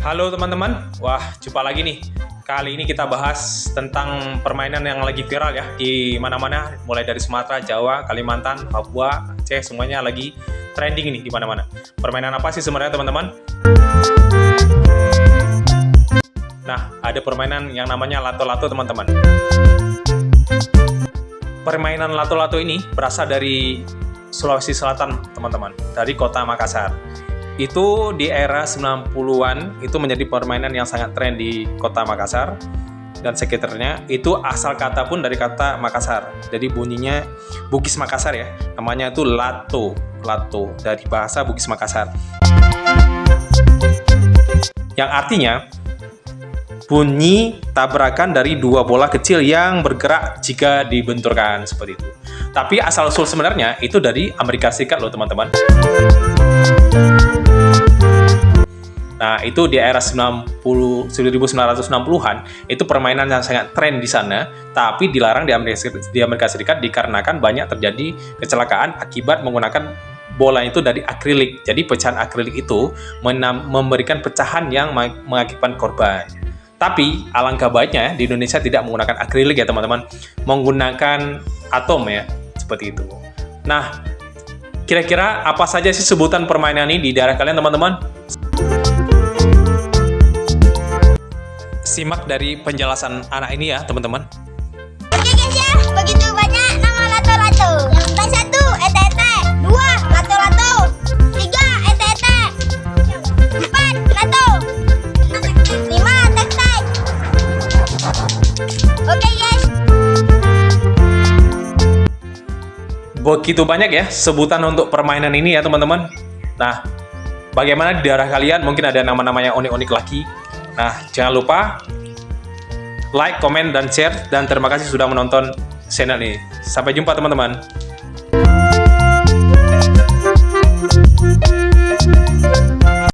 Halo teman-teman, wah jumpa lagi nih. Kali ini kita bahas tentang permainan yang lagi viral ya di mana-mana, mulai dari Sumatera, Jawa, Kalimantan, Papua, Aceh, semuanya lagi trending nih di mana-mana. Permainan apa sih sebenarnya teman-teman? Nah, ada permainan yang namanya lato-lato teman-teman. Permainan lato-lato ini berasal dari Sulawesi Selatan teman-teman, dari kota Makassar itu di era 90-an itu menjadi permainan yang sangat tren di kota Makassar dan sekitarnya. Itu asal kata pun dari kata Makassar. Jadi bunyinya Bugis Makassar ya. Namanya itu lato. Lato. Dari bahasa Bugis Makassar. Yang artinya bunyi tabrakan dari dua bola kecil yang bergerak jika dibenturkan seperti itu. Tapi asal usul sebenarnya itu dari Amerika Serikat loh teman-teman itu di era 90 1960-an itu permainan yang sangat tren di sana, tapi dilarang di Amerika, di Amerika Serikat dikarenakan banyak terjadi kecelakaan akibat menggunakan bola itu dari akrilik. Jadi pecahan akrilik itu memberikan pecahan yang mengakibatkan korban. Tapi alangkah baiknya di Indonesia tidak menggunakan akrilik ya teman-teman, menggunakan atom ya, seperti itu. Nah, kira-kira apa saja sih sebutan permainan ini di daerah kalian teman-teman? Simak dari penjelasan anak ini ya teman-teman. Oke guys ya, begitu banyak nama lato-lato Yang satu, ete-ete. Dua, lato-lato Tiga, ete-ete. Empat, lato Lima, tek-tek. Oke guys. Begitu banyak ya sebutan untuk permainan ini ya teman-teman. Nah, bagaimana di daerah kalian? Mungkin ada nama-nama yang unik-unik lagi Nah, jangan lupa like, komen, dan share. Dan terima kasih sudah menonton channel ini. Sampai jumpa teman-teman.